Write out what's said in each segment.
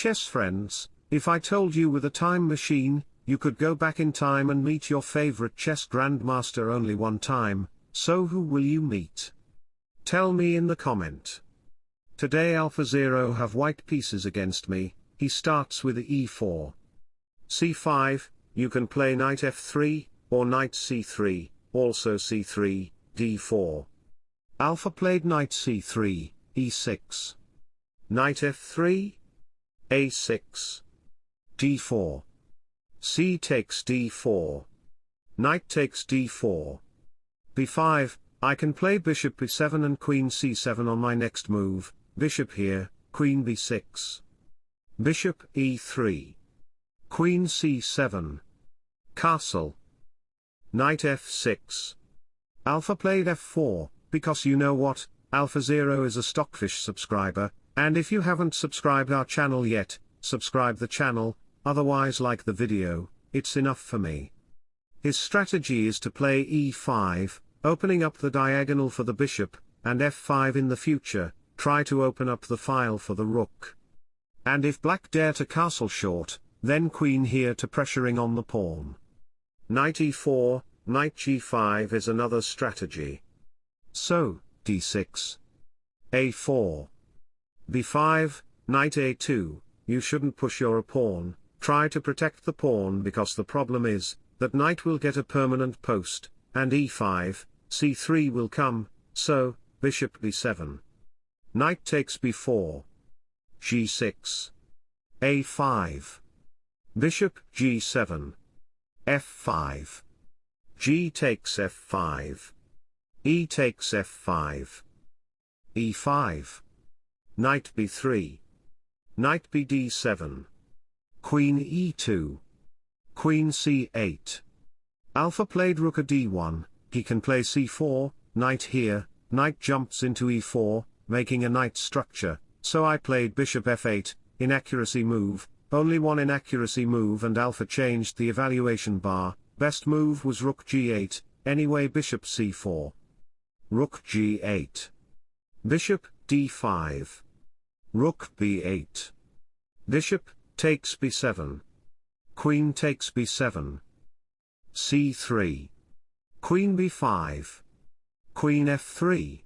chess friends, if I told you with a time machine, you could go back in time and meet your favorite chess grandmaster only one time, so who will you meet? Tell me in the comment. Today AlphaZero have white pieces against me, he starts with e4. c5, you can play knight f3, or knight c3, also c3, d4. Alpha played knight c3, e6. Knight f3, a6. d4. c takes d4. Knight takes d4. b5, I can play bishop b7 and queen c7 on my next move, bishop here, queen b6. Bishop e3. Queen c7. Castle. Knight f6. Alpha played f4, because you know what, Alpha Zero is a Stockfish subscriber, and if you haven't subscribed our channel yet, subscribe the channel, otherwise like the video, it's enough for me. His strategy is to play e5, opening up the diagonal for the bishop, and f5 in the future, try to open up the file for the rook. And if black dare to castle short, then queen here to pressuring on the pawn. Knight e4, knight g5 is another strategy. So, d6. a4. B5, knight a2, you shouldn't push your pawn, try to protect the pawn because the problem is, that knight will get a permanent post, and e5, c3 will come, so, bishop b7. Knight takes b4. g6. a5. Bishop g7. f5. g takes f5. e takes f5. e5. Knight b3. Knight bd7. Queen e2. Queen c8. Alpha played rook a d1, he can play c4, knight here, knight jumps into e4, making a knight structure, so I played bishop f8, inaccuracy move, only one inaccuracy move and alpha changed the evaluation bar, best move was rook g8, anyway bishop c4. Rook g8. Bishop d5. Rook b8. Bishop takes b7. Queen takes b7. c3. Queen b5. Queen f3.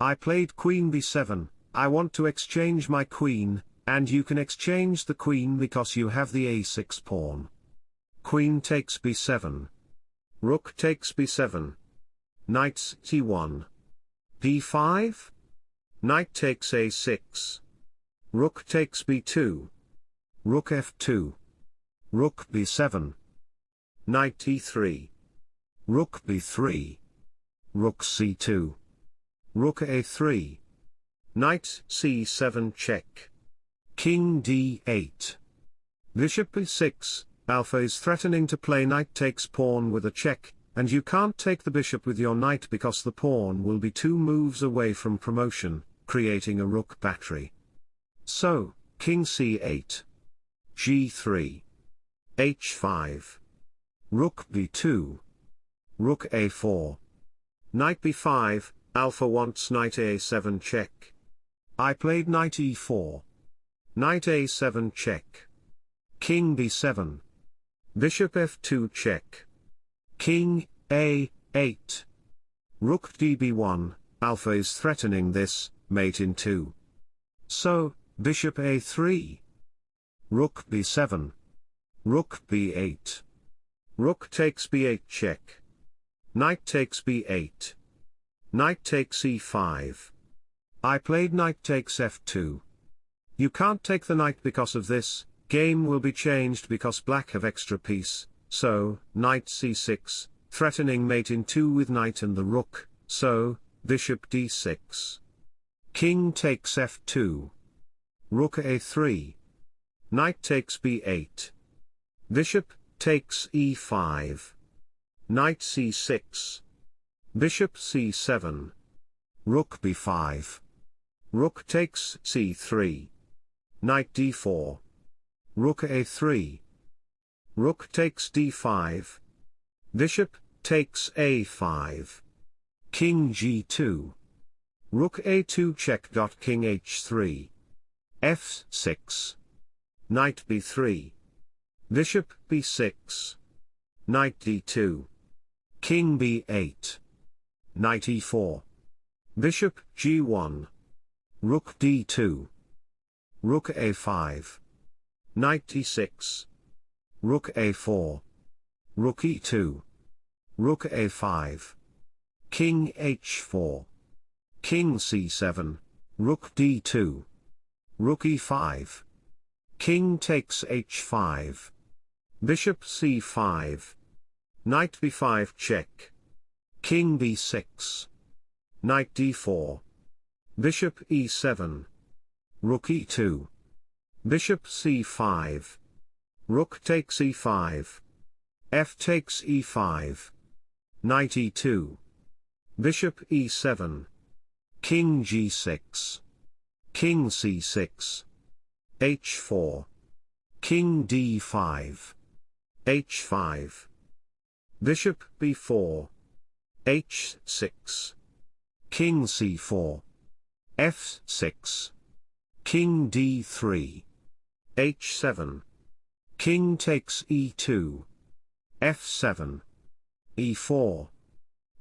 I played queen b7, I want to exchange my queen, and you can exchange the queen because you have the a6 pawn. Queen takes b7. Rook takes b7. Knight c1. d5. Knight takes a6. Rook takes b2. Rook f2. Rook b7. Knight e3. Rook b3. Rook c2. Rook a3. Knight c7 check. King d8. Bishop b6, alpha is threatening to play knight takes pawn with a check, and you can't take the bishop with your knight because the pawn will be two moves away from promotion, creating a rook battery. So, king c8. g3. h5. Rook b2. Rook a4. Knight b5, alpha wants knight a7 check. I played knight e4. Knight a7 check. King b7. Bishop f2 check. King a8. Rook db1, alpha is threatening this, mate in 2. So, bishop a3. Rook b7. Rook b8. Rook takes b8 check. Knight takes b8. Knight takes e5. I played knight takes f2. You can't take the knight because of this, game will be changed because black have extra piece, so, knight c6, threatening mate in 2 with knight and the rook, so, bishop d6. King takes f2. Rook a3. Knight takes b8. Bishop, takes e5. Knight c6. Bishop c7. Rook b5. Rook takes c3. Knight d4. Rook a3. Rook takes d5. Bishop, takes a5. King g2. Rook a2 check. King h3. F6. Knight b3. Bishop b6. Knight d2. King b8. Knight e4. Bishop g1. Rook d2. Rook a5. Knight d6. Rook a4. Rook e2. Rook a5. King h4. King c7. Rook d2. Rook e5. King takes h5. Bishop c5. Knight b5 check. King b6. Knight d4. Bishop e7. Rook e2. Bishop c5. Rook takes e5. F takes e5. Knight e2. Bishop e7. King g6. King c6. h4. King d5. h5. Bishop b4. h6. King c4. f6. King d3. h7. King takes e2. f7. e4.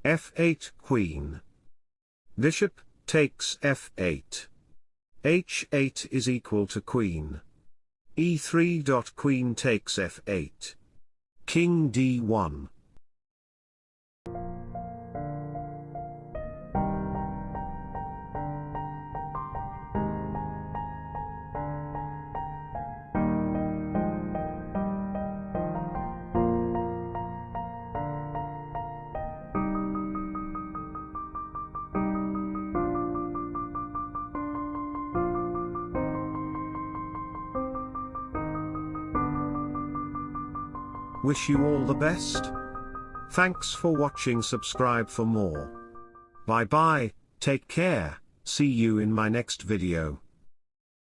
f8 Queen. Bishop, takes f8. H8 is equal to Queen. e3. Queen takes f8. King d1. Wish you all the best. Thanks for watching subscribe for more. Bye bye, take care, see you in my next video.